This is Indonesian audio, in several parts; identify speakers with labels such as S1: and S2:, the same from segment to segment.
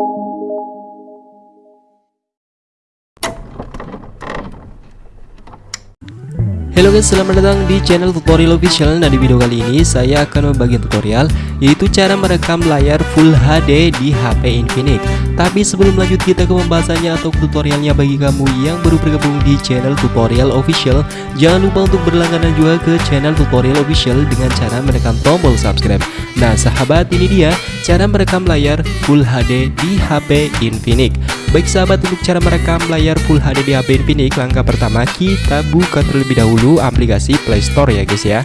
S1: Halo guys, selamat datang di channel tutorial official. Nah di video kali ini saya akan membagi tutorial Yaitu cara merekam layar Full HD di HP Infinix Tapi sebelum lanjut kita ke pembahasannya atau tutorialnya bagi kamu yang baru bergabung di channel tutorial official. Jangan lupa untuk berlangganan juga ke channel tutorial official dengan cara menekan tombol subscribe Nah sahabat ini dia cara merekam layar Full HD di HP Infinix Baik sahabat untuk cara merekam layar Full HD di HP Infinix Langkah pertama kita buka terlebih dahulu aplikasi Play Store ya guys ya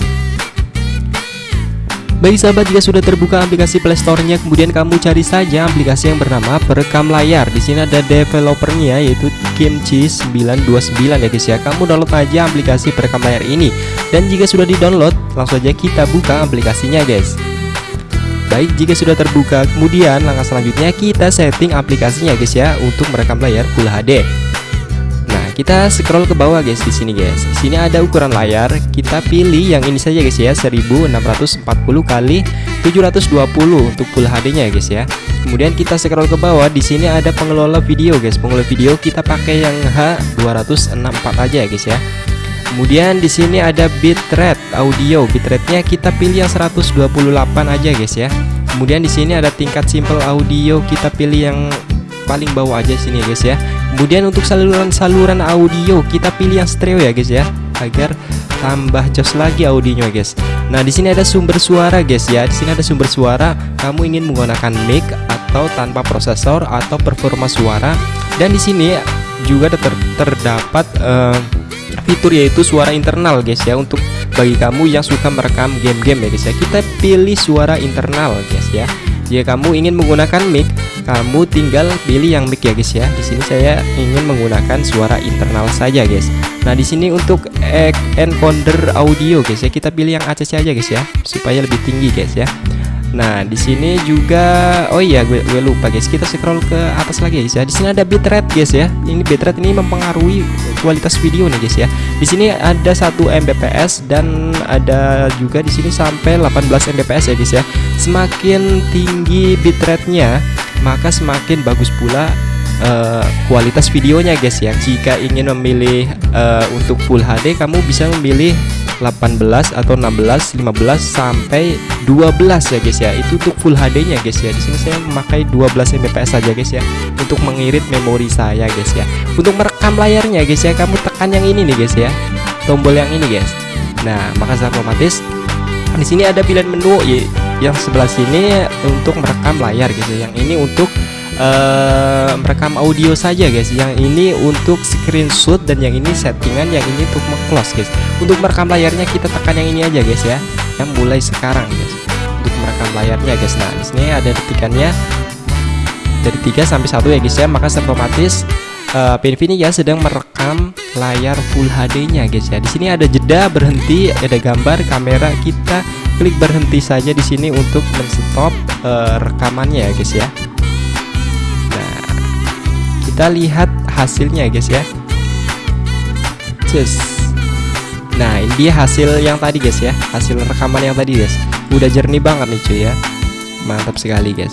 S1: Baik sahabat jika sudah terbuka aplikasi Play Store-nya kemudian kamu cari saja aplikasi yang bernama perekam layar. Di sini ada developernya yaitu Kimchi929 ya guys ya. Kamu download aja aplikasi perekam layar ini. Dan jika sudah di-download, langsung aja kita buka aplikasinya guys. Baik, jika sudah terbuka, kemudian langkah selanjutnya kita setting aplikasinya guys ya untuk merekam layar Full HD. Nah, kita scroll ke bawah guys di sini guys. Di sini ada ukuran layar, kita pilih yang ini saja guys ya, 1640 kali 720 untuk Full HD-nya ya guys ya. Kemudian kita scroll ke bawah, di sini ada pengelola video guys. Pengelola video kita pakai yang H264 aja ya guys ya. Kemudian di sini ada bitrate audio. Bitrate-nya kita pilih yang 128 aja guys ya. Kemudian di sini ada tingkat simple audio, kita pilih yang paling bawah aja sini guys ya. Kemudian untuk saluran-saluran audio kita pilih yang stereo ya guys ya agar tambah jos lagi audionya guys. Nah, di sini ada sumber suara guys ya. Di sini ada sumber suara, kamu ingin menggunakan mic atau tanpa prosesor atau performa suara. Dan di sini juga ter terdapat uh, fitur yaitu suara internal guys ya untuk bagi kamu yang suka merekam game-game ya guys ya. Kita pilih suara internal guys ya. Jika kamu ingin menggunakan mic kamu tinggal pilih yang mic ya guys ya. Di sini saya ingin menggunakan suara internal saja guys. Nah di sini untuk encoder audio guys ya kita pilih yang ACC aja guys ya supaya lebih tinggi guys ya Nah, di sini juga oh iya gue, gue lupa guys. Kita scroll ke atas lagi guys ya. Di sini ada bitrate guys ya. Ini bitrate ini mempengaruhi kualitas video nih guys ya. Di sini ada 1 Mbps dan ada juga di sini sampai 18 Mbps ya guys ya. Semakin tinggi bitrate-nya, maka semakin bagus pula uh, kualitas videonya guys ya. Jika ingin memilih uh, untuk full HD, kamu bisa memilih 18 atau 16, 15 sampai 12 ya guys ya. Itu untuk full HD-nya guys ya. Di sini saya memakai 12 Mbps saja guys ya untuk mengirit memori saya guys ya. Untuk merekam layarnya guys ya, kamu tekan yang ini nih guys ya. Tombol yang ini guys. Nah, maka secara otomatis di sini ada pilihan menu yang sebelah sini untuk merekam layar ya. Yang ini untuk uh, merekam audio saja guys. Yang ini untuk screenshot dan yang ini settingan yang ini untuk close guys. Untuk merekam layarnya kita tekan yang ini aja guys ya. Yang mulai sekarang guys. Untuk merekam layarnya guys. Nah di sini ada detikannya. Dari 3 sampai 1 ya guys ya. Maka otomatis uh, Pinfini ya sedang merekam layar Full HD nya guys ya. Di sini ada jeda berhenti ada gambar kamera kita. Klik berhenti saja di sini untuk menstop uh, rekamannya ya guys ya kita lihat hasilnya guys ya. Just. nah ini dia hasil yang tadi guys ya. Hasil rekaman yang tadi guys. Udah jernih banget nih cuy ya. Mantap sekali guys.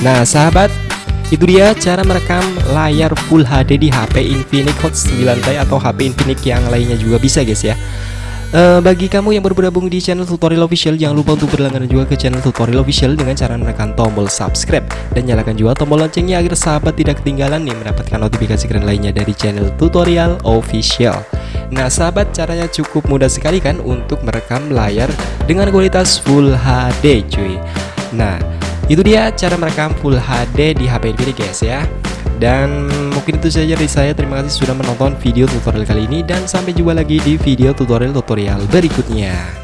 S1: Nah sahabat itu dia cara merekam layar Full HD di HP Infinix Hot 9 atau HP Infinix yang lainnya juga bisa guys ya Uh, bagi kamu yang baru bergabung di channel tutorial official Jangan lupa untuk berlangganan juga ke channel tutorial official Dengan cara menekan tombol subscribe Dan nyalakan juga tombol loncengnya agar sahabat tidak ketinggalan nih Mendapatkan notifikasi keren lainnya dari channel tutorial official. Nah sahabat caranya cukup mudah sekali kan Untuk merekam layar dengan kualitas Full HD cuy. Nah itu dia cara merekam Full HD di HP ini guys ya dan mungkin itu saja dari saya. Terima kasih sudah menonton video tutorial kali ini dan sampai jumpa lagi di video tutorial-tutorial berikutnya.